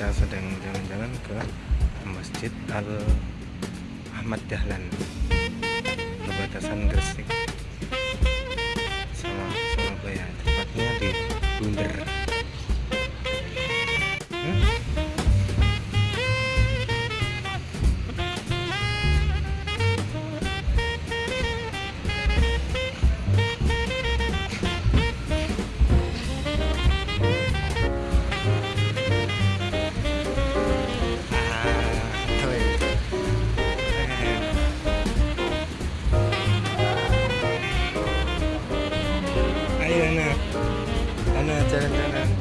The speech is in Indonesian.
kita sedang jalan-jalan ke Masjid Al Ahmad Dahlan perbatasan Gresik. Sama Surabaya tepatnya di Bunder. Ana. Ana jalan-jalan.